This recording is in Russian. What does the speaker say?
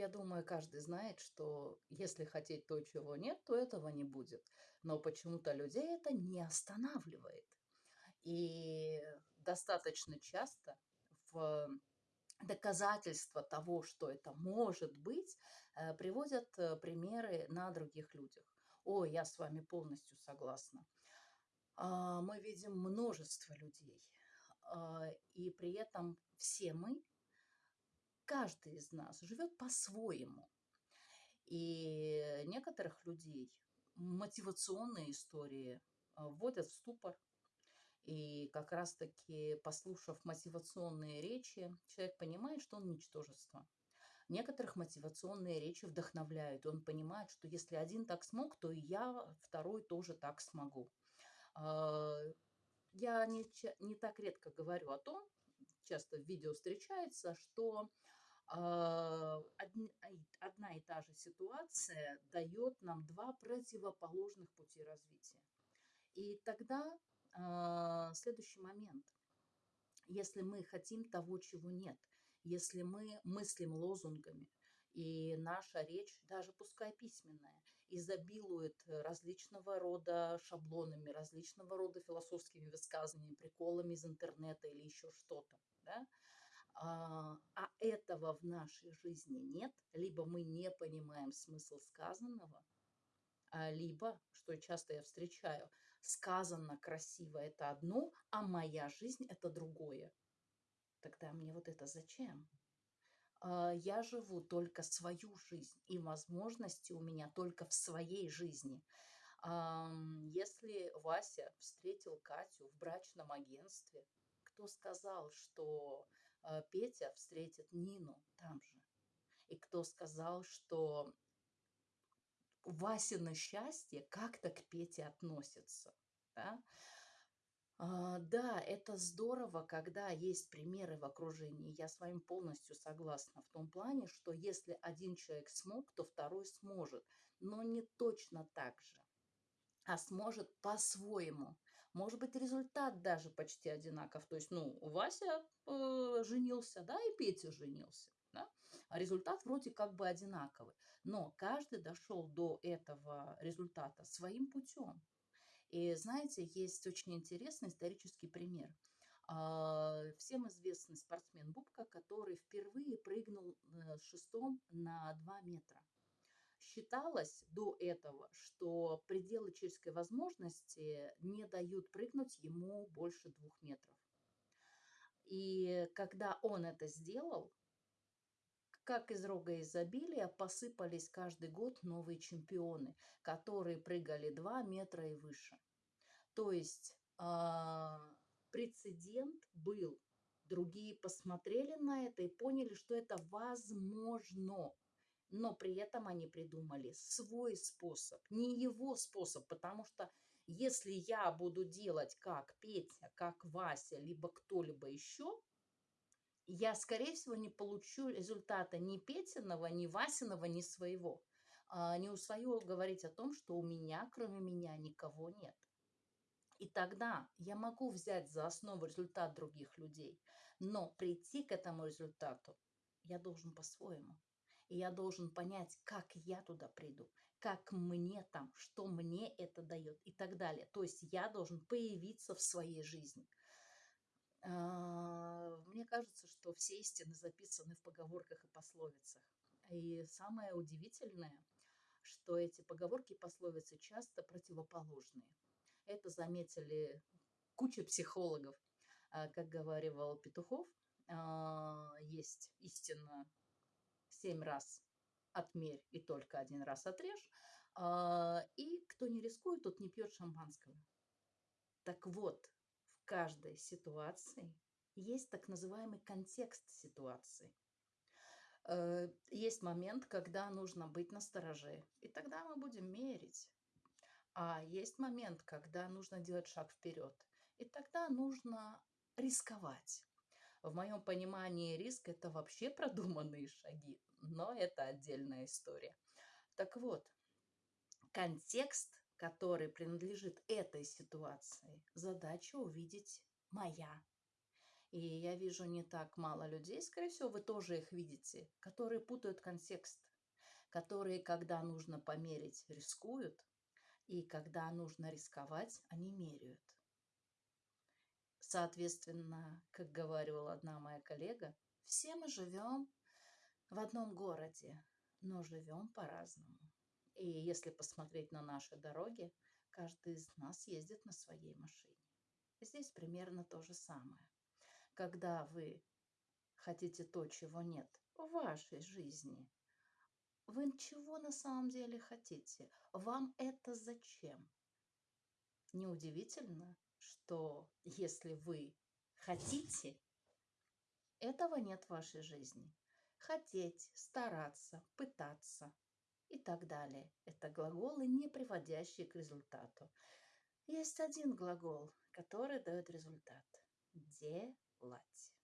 я думаю, каждый знает, что если хотеть то, чего нет, то этого не будет. Но почему-то людей это не останавливает. И достаточно часто в доказательства того, что это может быть, э, приводят э, примеры на других людях. О, я с вами полностью согласна. А, мы видим множество людей, а, и при этом все мы, каждый из нас живет по-своему. И некоторых людей мотивационные истории а, вводят в ступор, и как раз-таки, послушав мотивационные речи, человек понимает, что он ничтожество. Некоторых мотивационные речи вдохновляют, он понимает, что если один так смог, то и я второй тоже так смогу. А, я не, не так редко говорю о том, часто в видео встречается, что одна и та же ситуация дает нам два противоположных пути развития. И тогда а, следующий момент. Если мы хотим того, чего нет, если мы мыслим лозунгами, и наша речь, даже пускай письменная, изобилует различного рода шаблонами, различного рода философскими высказываниями, приколами из интернета или еще что-то, да? А, а этого в нашей жизни нет, либо мы не понимаем смысл сказанного, а, либо, что часто я встречаю, сказано красиво это одно, а моя жизнь это другое. Тогда мне вот это зачем? А, я живу только свою жизнь, и возможности у меня только в своей жизни. Если Вася встретил Катю в брачном агентстве, кто сказал, что Петя встретит Нину там же? И кто сказал, что Васина счастье как-то к Пете относится. Да? А, да, это здорово, когда есть примеры в окружении. Я с вами полностью согласна в том плане, что если один человек смог, то второй сможет. Но не точно так же, а сможет по-своему. Может быть, результат даже почти одинаков. То есть, ну, Вася э, женился, да, и Петя женился. Да? А результат вроде как бы одинаковый. Но каждый дошел до этого результата своим путем. И знаете, есть очень интересный исторический пример. А, всем известный спортсмен Бубка, который впервые прыгнул э, с шестом на 2 метра. Считалось до этого, что пределы человеческой возможности не дают прыгнуть ему больше двух метров. И когда он это сделал, как из рога изобилия посыпались каждый год новые чемпионы, которые прыгали 2 метра и выше. То есть э, прецедент был. Другие посмотрели на это и поняли, что это возможно. Но при этом они придумали свой способ, не его способ, потому что если я буду делать как Петя, как Вася, либо кто-либо еще, я, скорее всего, не получу результата ни Петиного, ни Васиного, ни своего. А, не устаю говорить о том, что у меня, кроме меня, никого нет. И тогда я могу взять за основу результат других людей, но прийти к этому результату я должен по-своему. И я должен понять, как я туда приду, как мне там, что мне это дает и так далее. То есть я должен появиться в своей жизни. А, мне кажется, что все истины записаны в поговорках и пословицах. И самое удивительное, что эти поговорки и пословицы часто противоположные. Это заметили куча психологов. А, как говорил Петухов, а, есть истина семь раз отмерь и только один раз отрежь. И кто не рискует, тот не пьет шампанского. Так вот, каждой ситуации есть так называемый контекст ситуации. Э, есть момент, когда нужно быть настороже, и тогда мы будем мерить. А есть момент, когда нужно делать шаг вперед, и тогда нужно рисковать. В моем понимании риск – это вообще продуманные шаги, но это отдельная история. Так вот, контекст который принадлежит этой ситуации, задача увидеть моя. И я вижу не так мало людей, скорее всего, вы тоже их видите, которые путают контекст, которые, когда нужно померить, рискуют, и когда нужно рисковать, они меряют. Соответственно, как говорила одна моя коллега, все мы живем в одном городе, но живем по-разному. И если посмотреть на наши дороги, каждый из нас ездит на своей машине. Здесь примерно то же самое. Когда вы хотите то, чего нет в вашей жизни, вы чего на самом деле хотите? Вам это зачем? Неудивительно, что если вы хотите, этого нет в вашей жизни. Хотеть, стараться, пытаться и так далее. Это глаголы, не приводящие к результату. Есть один глагол, который дает результат. Делать.